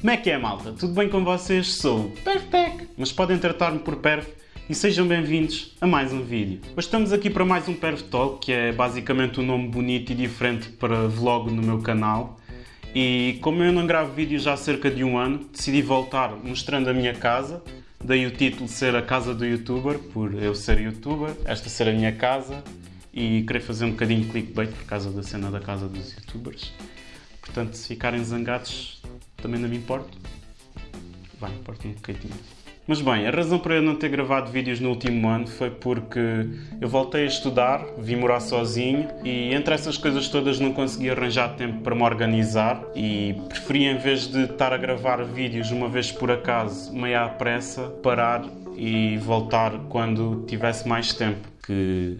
Como é que é, malta? Tudo bem com vocês? Sou o mas podem tratar-me por Perf e sejam bem-vindos a mais um vídeo. Hoje estamos aqui para mais um Perf Talk, que é basicamente um nome bonito e diferente para vlog no meu canal. E como eu não gravo vídeos há cerca de um ano, decidi voltar mostrando a minha casa. Daí o título ser a casa do youtuber, por eu ser youtuber, esta ser a minha casa e querer fazer um bocadinho de clickbait por causa da cena da casa dos youtubers. Portanto, se ficarem zangados, também não me importo. Vai, importa um bocadinho. Mas bem, a razão para eu não ter gravado vídeos no último ano foi porque eu voltei a estudar, vim morar sozinho e entre essas coisas todas não consegui arranjar tempo para me organizar e preferi em vez de estar a gravar vídeos uma vez por acaso, meio à pressa, parar e voltar quando tivesse mais tempo, que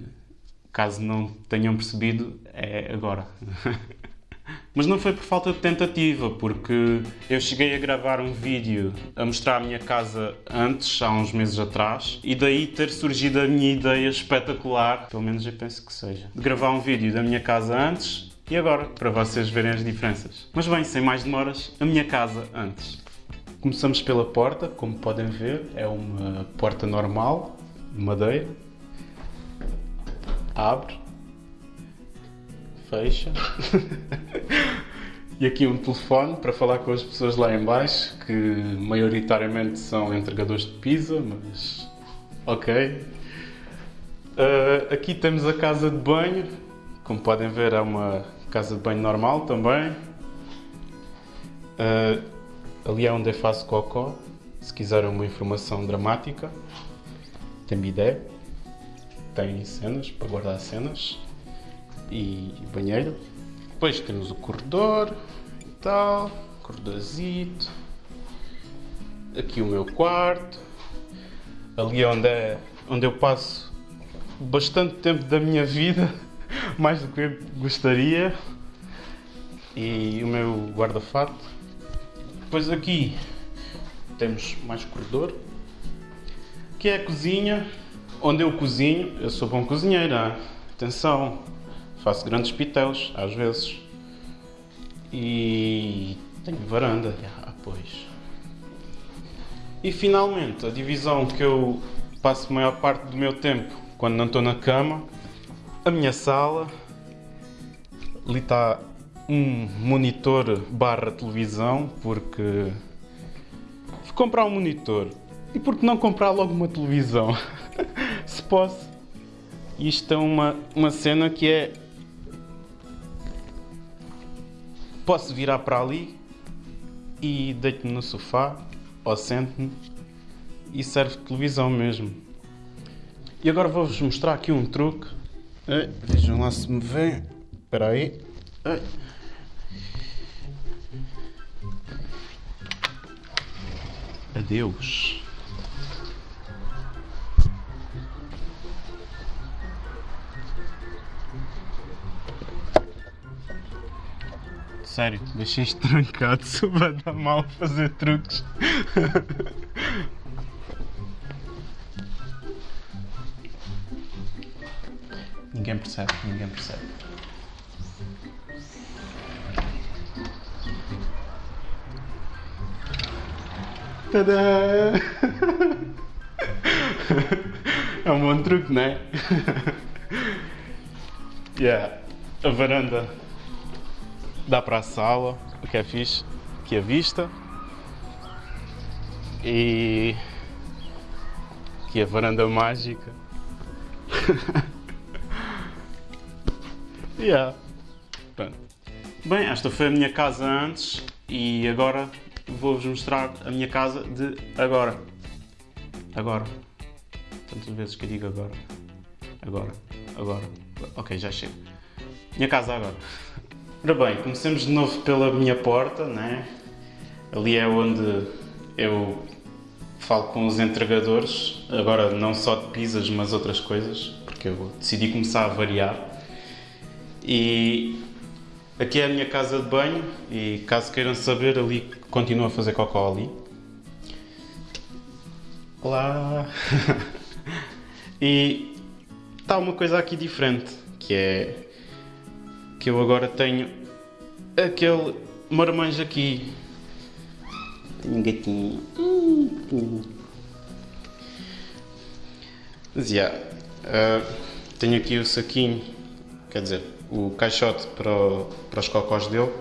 caso não tenham percebido, é agora. Mas não foi por falta de tentativa, porque eu cheguei a gravar um vídeo a mostrar a minha casa antes, há uns meses atrás, e daí ter surgido a minha ideia espetacular, pelo menos eu penso que seja, de gravar um vídeo da minha casa antes e agora, para vocês verem as diferenças. Mas bem, sem mais demoras, a minha casa antes. Começamos pela porta, como podem ver, é uma porta normal, de madeira. Abre, fecha. e aqui um telefone para falar com as pessoas lá em baixo, que maioritariamente são entregadores de pizza, mas ok. Uh, aqui temos a casa de banho, como podem ver é uma casa de banho normal também. Uh, ali é onde eu faço cocó, se quiserem uma informação dramática. Tem bidé, tem cenas para guardar cenas e banheiro. Depois temos o corredor e tal, corredorzito. Aqui o meu quarto. Ali é onde, é onde eu passo bastante tempo da minha vida, mais do que eu gostaria. E o meu guarda-fato. Depois aqui temos mais corredor. Aqui é a cozinha, onde eu cozinho. Eu sou bom cozinheiro, atenção. Faço grandes pitéus, às vezes. E tenho varanda. Ah, pois. E finalmente, a divisão que eu passo a maior parte do meu tempo quando não estou na cama, a minha sala. Ali está um monitor barra televisão, porque fui comprar um monitor. E por que não comprar logo uma televisão? Se posso. Isto é uma, uma cena que é posso virar para ali e deito-me no sofá ou sento-me e serve televisão mesmo. E agora vou-vos mostrar aqui um truque. Vejam lá se me vê. Espera aí. Adeus. Sério, deixei isto trancado, se vai dar mal fazer truques. ninguém percebe, ninguém percebe. Tadã! É um bom truque, não é? yeah. A varanda dá para a sala, o que é fixe, aqui a vista. E aqui a varanda mágica. yeah. Pronto. Bem, esta foi a minha casa antes e agora vou-vos mostrar a minha casa de agora. Agora. Tantas vezes que eu digo agora. Agora. Agora. Ok, já chego. Minha casa agora. Ora bem, comecemos de novo pela minha porta, né? Ali é onde eu falo com os entregadores, agora não só de pizzas, mas outras coisas, porque eu decidi começar a variar. E aqui é a minha casa de banho e caso queiram saber, ali continuo a fazer cocó ali. Olá! e está uma coisa aqui diferente, que é que eu agora tenho aquele marmanjo aqui. Minha gatinha. Hum. Mas, yeah, uh, tenho aqui o saquinho, quer dizer, o caixote para, o, para os cocós dele.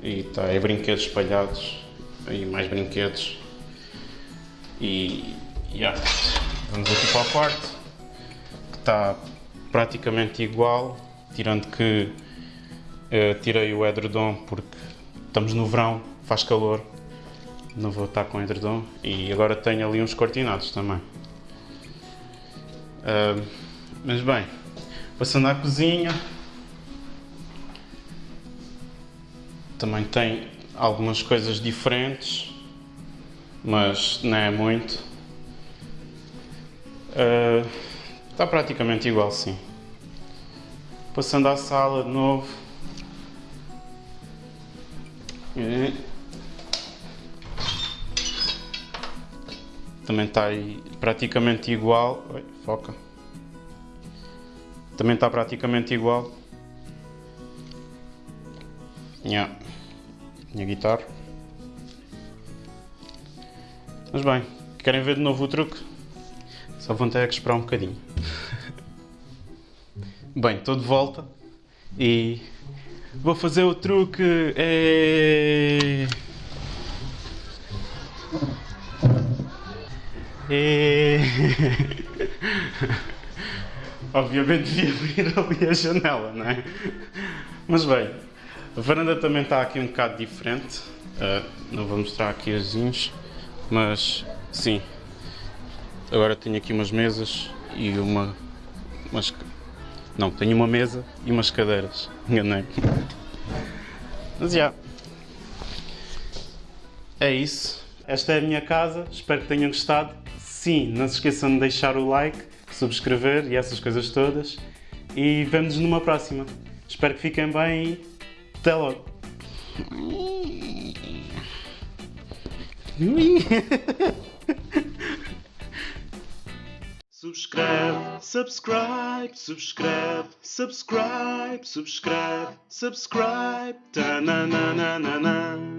E está aí brinquedos espalhados. Aí mais brinquedos. E, yeah, vamos aqui para o quarto, que está praticamente igual, tirando que tirei o edredom porque estamos no verão, faz calor, não vou estar com edredom e agora tenho ali uns cortinados também. Uh, mas bem, passando à cozinha, também tem algumas coisas diferentes, mas não é muito. Uh, está praticamente igual, sim. Passando à sala de novo. E... Também está aí praticamente igual. Oi, foca. Também está praticamente igual. Yeah. Minha guitarra. Mas bem, querem ver de novo o truque? Só vão ter que esperar um bocadinho. bem, estou de volta e vou fazer o truque. É... É... Obviamente devia abrir ali a janela, não é? Mas bem, a varanda também está aqui um bocado diferente. Uh, não vou mostrar aqui as zinhos, mas sim. Agora tenho aqui umas mesas e uma. Umas, não, tenho uma mesa e umas cadeiras. Enganei. Mas já. Yeah. É isso. Esta é a minha casa. Espero que tenham gostado. Sim, não se esqueçam de deixar o like, subscrever e essas coisas todas. E vemos-nos numa próxima. Espero que fiquem bem e até logo. Subscribe, subscribe, subscribe, subscribe, subscribe, subscribe, ta na na na na na.